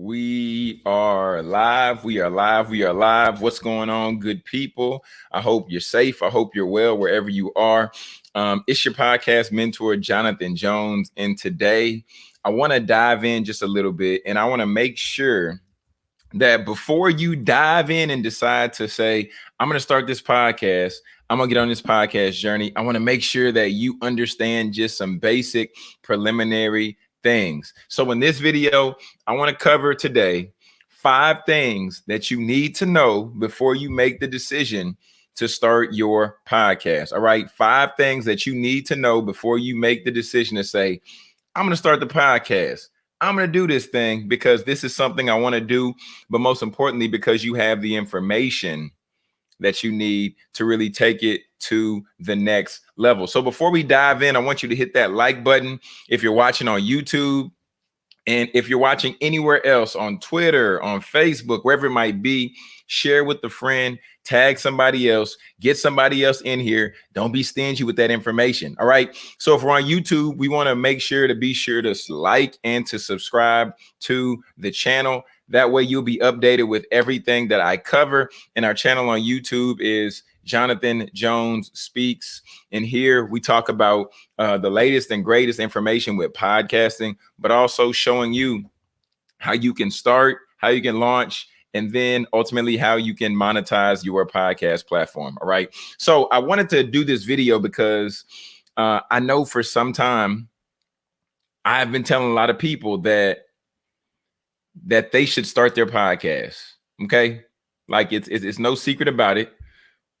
We are live. We are live. We are live. What's going on, good people? I hope you're safe. I hope you're well wherever you are. Um, it's your podcast mentor, Jonathan Jones. And today I want to dive in just a little bit and I want to make sure that before you dive in and decide to say, I'm going to start this podcast, I'm going to get on this podcast journey, I want to make sure that you understand just some basic preliminary things. So in this video, I want to cover today five things that you need to know before you make the decision to start your podcast. All right. Five things that you need to know before you make the decision to say, I'm going to start the podcast. I'm going to do this thing because this is something I want to do. But most importantly, because you have the information that you need to really take it to the next level. So before we dive in, I want you to hit that like button if you're watching on YouTube. And if you're watching anywhere else on Twitter, on Facebook, wherever it might be, share with a friend, tag somebody else, get somebody else in here. Don't be stingy with that information. All right. So if we're on YouTube, we want to make sure to be sure to like and to subscribe to the channel. That way you'll be updated with everything that I cover. And our channel on YouTube is Jonathan Jones Speaks. And here we talk about uh, the latest and greatest information with podcasting, but also showing you how you can start, how you can launch, and then ultimately how you can monetize your podcast platform. All right. So I wanted to do this video because uh, I know for some time I've been telling a lot of people that that they should start their podcast. Okay. Like it's, it's, it's no secret about it.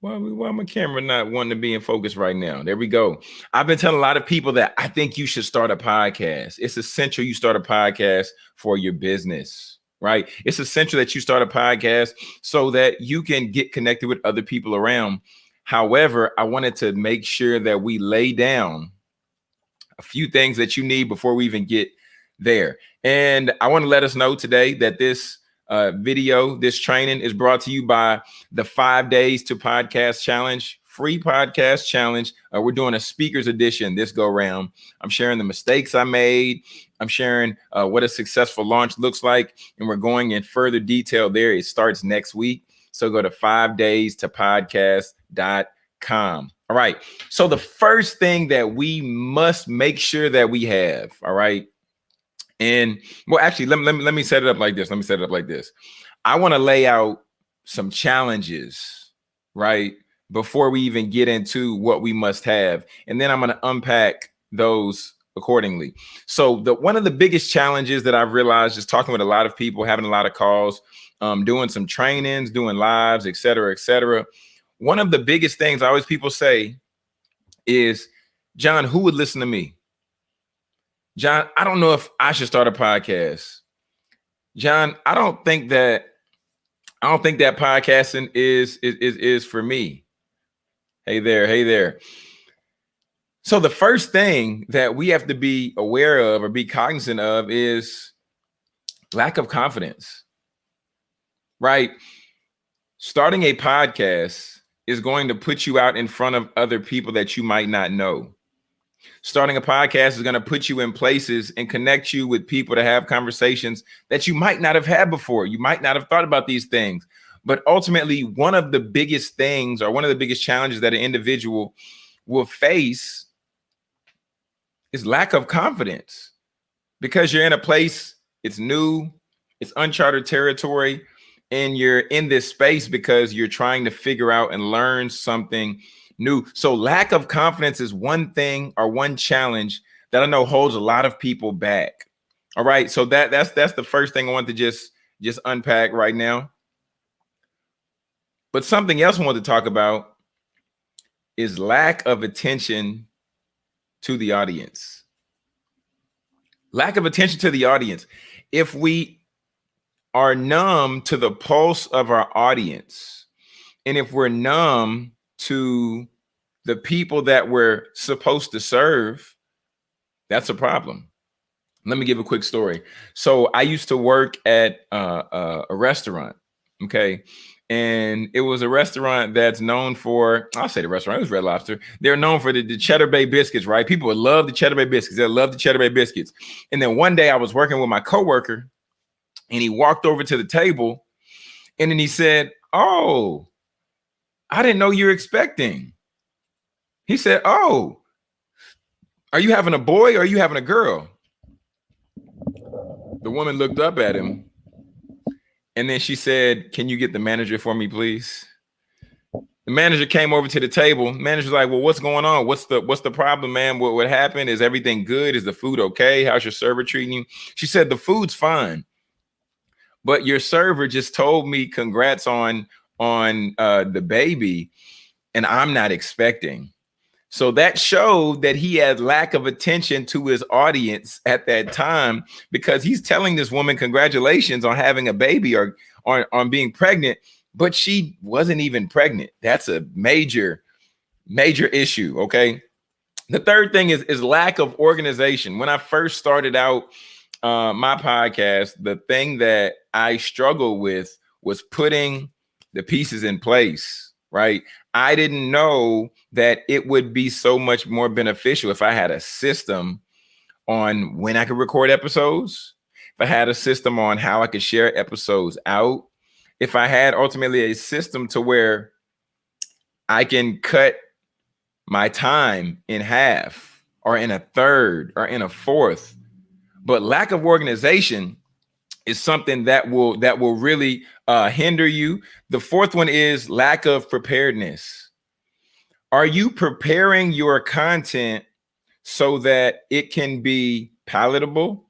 Why, why my camera not wanting to be in focus right now? There we go. I've been telling a lot of people that I think you should start a podcast. It's essential you start a podcast for your business, right? It's essential that you start a podcast so that you can get connected with other people around. However, I wanted to make sure that we lay down a few things that you need before we even get there. And I want to let us know today that this uh, video, this training is brought to you by the five days to podcast challenge, free podcast challenge. Uh, we're doing a speakers edition this go round. I'm sharing the mistakes I made. I'm sharing uh, what a successful launch looks like. And we're going in further detail there. It starts next week. So go to five days to podcast.com. All right. So the first thing that we must make sure that we have, all right, and well, actually, let me, let me, let me set it up like this. Let me set it up like this. I want to lay out some challenges, right? Before we even get into what we must have. And then I'm going to unpack those accordingly. So the one of the biggest challenges that I've realized is talking with a lot of people, having a lot of calls, um, doing some trainings, doing lives, et cetera, et cetera. One of the biggest things I always people say is, John, who would listen to me? John, I don't know if I should start a podcast. John, I don't think that I don't think that podcasting is is is, is for me. Hey there, hey there. So the first thing that we have to be aware of or be cognizant of is lack of confidence. Right? Starting a podcast is going to put you out in front of other people that you might not know starting a podcast is going to put you in places and connect you with people to have conversations that you might not have had before. You might not have thought about these things. But ultimately, one of the biggest things or one of the biggest challenges that an individual will face is lack of confidence because you're in a place, it's new, it's uncharted territory, and you're in this space because you're trying to figure out and learn something new. So lack of confidence is one thing or one challenge that I know holds a lot of people back. All right. So that that's that's the first thing I want to just just unpack right now. But something else I want to talk about is lack of attention to the audience. Lack of attention to the audience. If we are numb to the pulse of our audience, and if we're numb to the people that we're supposed to serve, that's a problem. Let me give a quick story. So I used to work at uh, uh, a restaurant, okay? And it was a restaurant that's known for, I'll say the restaurant, it was Red Lobster. They're known for the, the Cheddar Bay biscuits, right? People would love the Cheddar Bay biscuits. They love the Cheddar Bay biscuits. And then one day I was working with my coworker And he walked over to the table and then he said, Oh, I didn't know you're expecting. He said, Oh, are you having a boy or are you having a girl? The woman looked up at him and then she said, Can you get the manager for me, please? The manager came over to the table. Manager's like, Well, what's going on? What's the what's the problem, man? What what happened? Is everything good? Is the food okay? How's your server treating you? She said, The food's fine. But your server just told me congrats on on uh the baby, and I'm not expecting. So that showed that he had lack of attention to his audience at that time because he's telling this woman congratulations on having a baby or on, on being pregnant, but she wasn't even pregnant. That's a major, major issue. Okay. The third thing is, is lack of organization. When I first started out uh, my podcast, the thing that I struggled with was putting the pieces in place, right? I didn't know that it would be so much more beneficial if I had a system on when I could record episodes, if I had a system on how I could share episodes out, if I had ultimately a system to where I can cut my time in half or in a third or in a fourth. But lack of organization is something that will that will really uh, hinder you. The fourth one is lack of preparedness. Are you preparing your content so that it can be palatable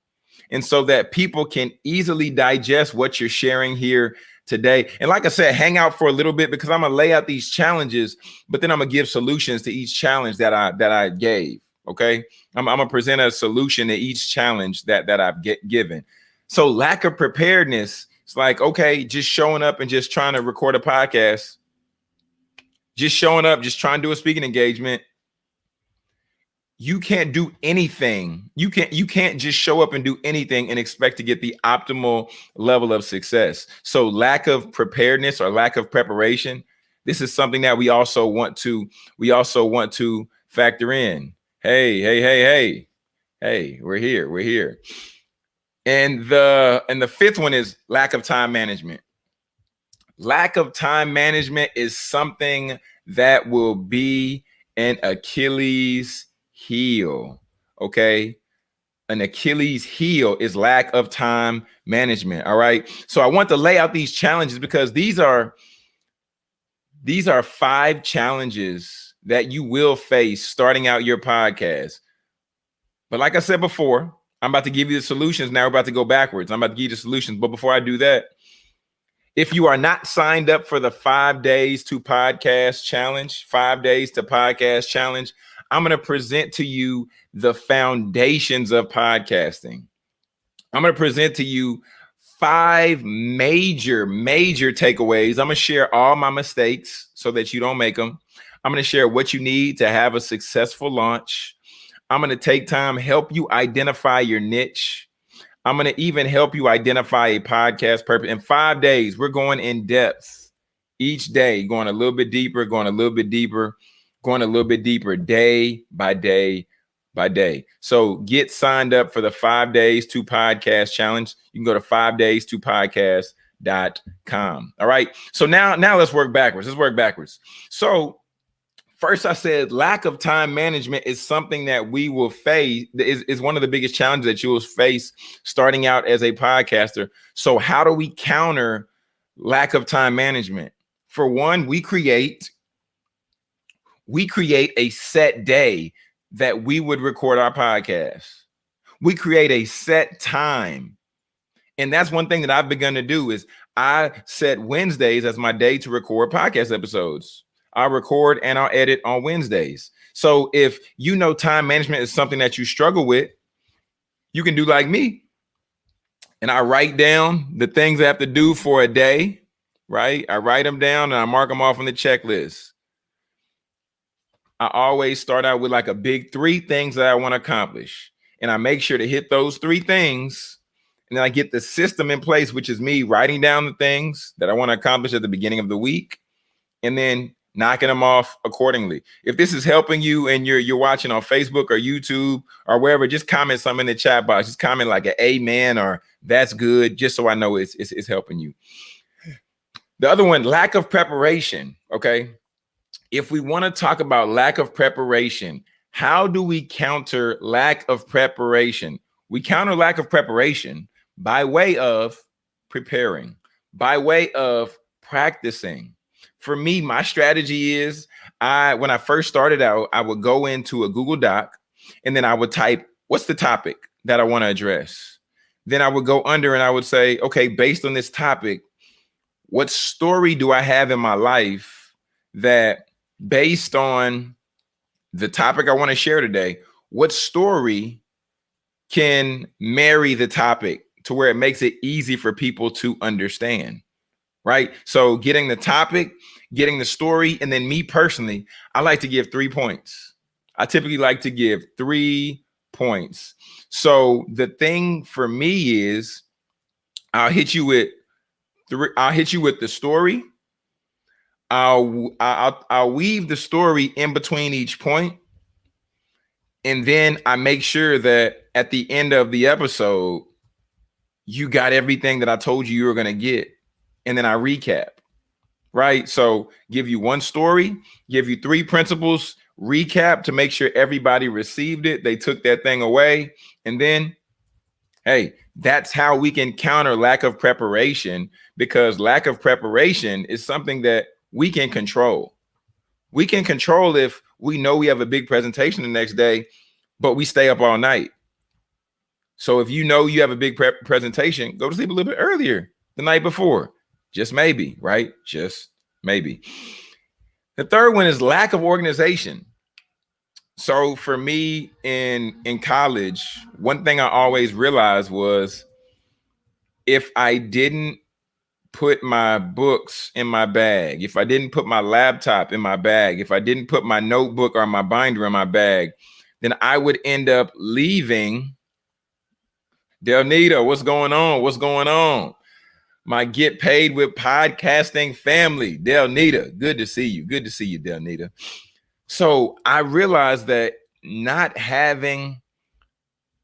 and so that people can easily digest what you're sharing here today? And like I said, hang out for a little bit because I'm gonna lay out these challenges, but then I'm gonna give solutions to each challenge that I that I gave. Okay, I'm, I'm gonna present a solution to each challenge that that I've get given. So lack of preparedness it's like, okay, just showing up and just trying to record a podcast, just showing up, just trying to do a speaking engagement. You can't do anything. You can't you can't just show up and do anything and expect to get the optimal level of success. So lack of preparedness or lack of preparation, this is something that we also want to we also want to factor in. Hey, hey, hey, hey. Hey, we're here. We're here. And the and the fifth one is lack of time management. Lack of time management is something that will be an Achilles heel. Okay. An Achilles heel is lack of time management. All right. So I want to lay out these challenges because these are these are five challenges that you will face starting out your podcast. But like I said before, I'm about to give you the solutions. Now we're about to go backwards. I'm about to give you the solutions. But before I do that, if you are not signed up for the five days to podcast challenge, five days to podcast challenge, I'm going to present to you the foundations of podcasting. I'm going to present to you five major, major takeaways. I'm going to share all my mistakes so that you don't make them. I'm going to share what you need to have a successful launch. I'm going to take time, help you identify your niche. I'm going to even help you identify a podcast purpose. In five days, we're going in depth each day, going a little bit deeper, going a little bit deeper, going a little bit deeper day by day by day. So get signed up for the five days to podcast challenge. You can go to five days to podcast.com. All right. So now, now let's work backwards. Let's work backwards. So First, I said lack of time management is something that we will face, is, is one of the biggest challenges that you will face starting out as a podcaster. So, how do we counter lack of time management? For one, we create we create a set day that we would record our podcast. We create a set time. And that's one thing that I've begun to do is I set Wednesdays as my day to record podcast episodes. I'll record and I'll edit on Wednesdays. So if you know time management is something that you struggle with, you can do like me. And I write down the things I have to do for a day, right? I write them down and I mark them off on the checklist. I always start out with like a big three things that I want to accomplish. And I make sure to hit those three things. And then I get the system in place, which is me writing down the things that I want to accomplish at the beginning of the week. And then knocking them off accordingly. If this is helping you and you're you're watching on Facebook or YouTube or wherever, just comment something in the chat box. Just comment like an amen or that's good, just so I know it's, it's, it's helping you. The other one, lack of preparation. Okay. If we want to talk about lack of preparation, how do we counter lack of preparation? We counter lack of preparation by way of preparing, by way of practicing. For me, my strategy is I when I first started out, I would go into a Google Doc and then I would type what's the topic that I want to address. Then I would go under and I would say, okay, based on this topic, what story do I have in my life that based on the topic I want to share today, what story can marry the topic to where it makes it easy for people to understand? Right. So getting the topic, getting the story, and then me personally, I like to give three points. I typically like to give three points. So the thing for me is I'll hit you with three, I'll hit you with the story. I'll, I'll I'll weave the story in between each point, and then I make sure that at the end of the episode, you got everything that I told you you were gonna get, and then I recap. Right. So give you one story, give you three principles, recap to make sure everybody received it. They took that thing away, and then, hey, that's how we can counter lack of preparation because lack of preparation is something that we can control. We can control if we know we have a big presentation the next day, but we stay up all night. So if you know you have a big pre presentation, go to sleep a little bit earlier the night before. Just maybe, right? Just maybe. The third one is lack of organization. So for me in in college, one thing I always realized was if I didn't put my books in my bag, if I didn't put my laptop in my bag, if I didn't put my notebook or my binder in my bag, then I would end up leaving. Delnita, what's going on? What's going on? My get paid with podcasting family, Delnita. Good to see you. Good to see you, Delnita. So I realized that not having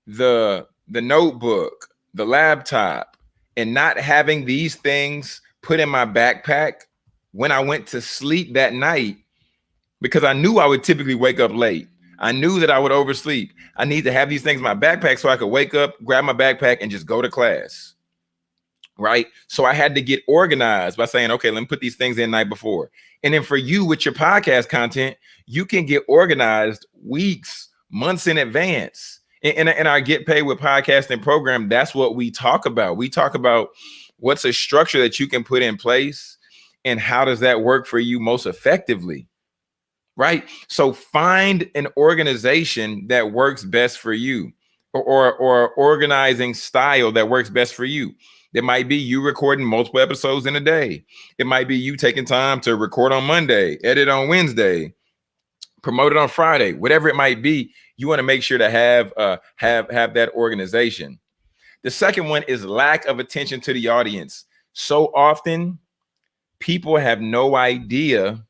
the the notebook, the laptop, and not having these things put in my backpack when I went to sleep that night, because I knew I would typically wake up late. I knew that I would oversleep. I need to have these things in my backpack so I could wake up, grab my backpack, and just go to class. Right. So I had to get organized by saying, okay, let me put these things in night before. And then for you with your podcast content, you can get organized weeks, months in advance in, in our get paid with podcasting program, that's what we talk about. We talk about what's a structure that you can put in place and how does that work for you most effectively right so find an organization that works best for you or, or, or organizing style that works best for you it might be you recording multiple episodes in a day it might be you taking time to record on monday edit on wednesday promote it on friday whatever it might be you want to make sure to have uh, have have that organization. The second one is lack of attention to the audience. So often people have no idea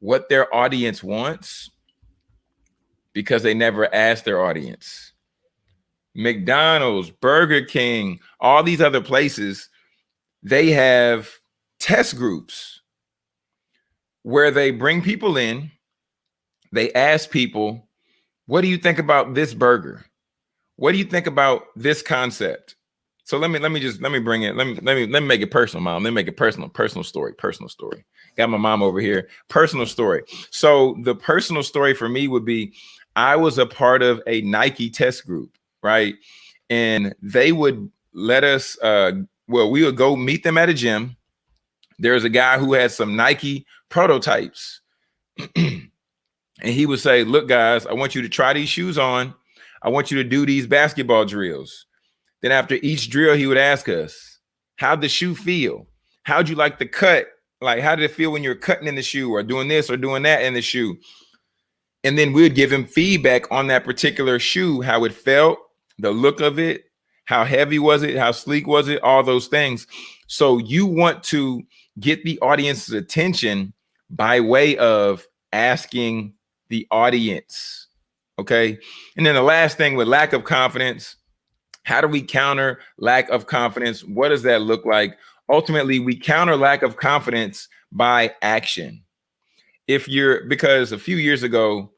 what their audience wants because they never ask their audience. McDonald's, Burger King, all these other places, they have test groups where they bring people in, they ask people what do you think about this burger? What do you think about this concept? So let me let me just let me bring it. Let me let me let me make it personal, mom. Let me make it personal. Personal story. Personal story. Got my mom over here. Personal story. So the personal story for me would be, I was a part of a Nike test group, right? And they would let us. uh Well, we would go meet them at a gym. There's a guy who had some Nike prototypes. and he would say, look, guys, I want you to try these shoes on. I want you to do these basketball drills. Then after each drill, he would ask us, how'd the shoe feel? How'd you like the cut? Like, how did it feel when you're cutting in the shoe or doing this or doing that in the shoe? And then we would give him feedback on that particular shoe, how it felt, the look of it, how heavy was it, how sleek was it, all those things. So you want to get the audience's attention by way of asking the audience. Okay. And then the last thing with lack of confidence, how do we counter lack of confidence? What does that look like? Ultimately, we counter lack of confidence by action. If you're because a few years ago,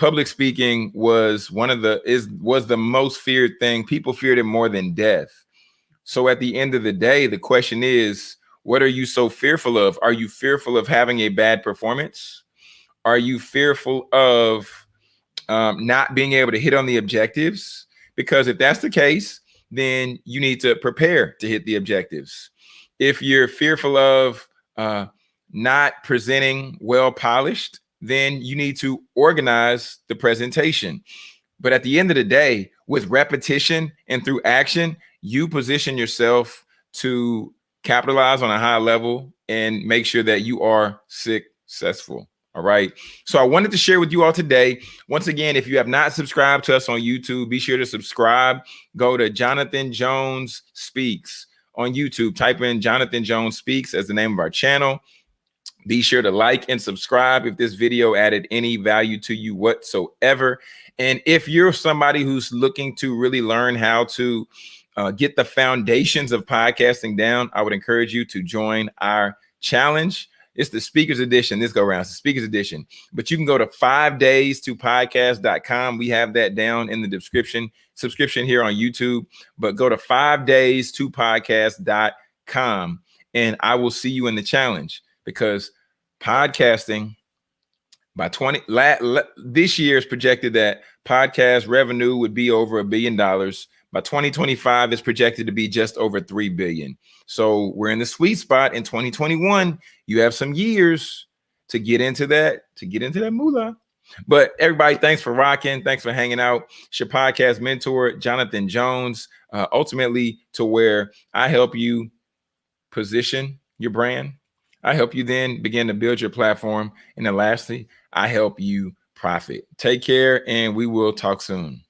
public speaking was one of the is was the most feared thing. People feared it more than death. So at the end of the day, the question is, what are you so fearful of? Are you fearful of having a bad performance? Are you fearful of um, not being able to hit on the objectives? Because if that's the case, then you need to prepare to hit the objectives. If you're fearful of uh, not presenting well polished, then you need to organize the presentation. But at the end of the day, with repetition and through action, you position yourself to capitalize on a high level and make sure that you are successful. All right. So I wanted to share with you all today. Once again, if you have not subscribed to us on YouTube, be sure to subscribe. Go to Jonathan Jones Speaks on YouTube. Type in Jonathan Jones Speaks as the name of our channel. Be sure to like and subscribe if this video added any value to you whatsoever. And if you're somebody who's looking to really learn how to uh, get the foundations of podcasting down, I would encourage you to join our challenge. It's the speakers edition. This go around. It's the speakers edition. But you can go to five days to podcast.com. We have that down in the description, subscription here on YouTube. But go to five days to podcast.com and I will see you in the challenge because podcasting by 20 la, la, this year is projected that podcast revenue would be over a billion dollars by 2025 is projected to be just over 3 billion. So we're in the sweet spot in 2021. You have some years to get into that, to get into that moolah. But everybody, thanks for rocking. Thanks for hanging out. It's your podcast mentor, Jonathan Jones, uh, ultimately to where I help you position your brand. I help you then begin to build your platform. And then lastly, I help you profit. Take care and we will talk soon.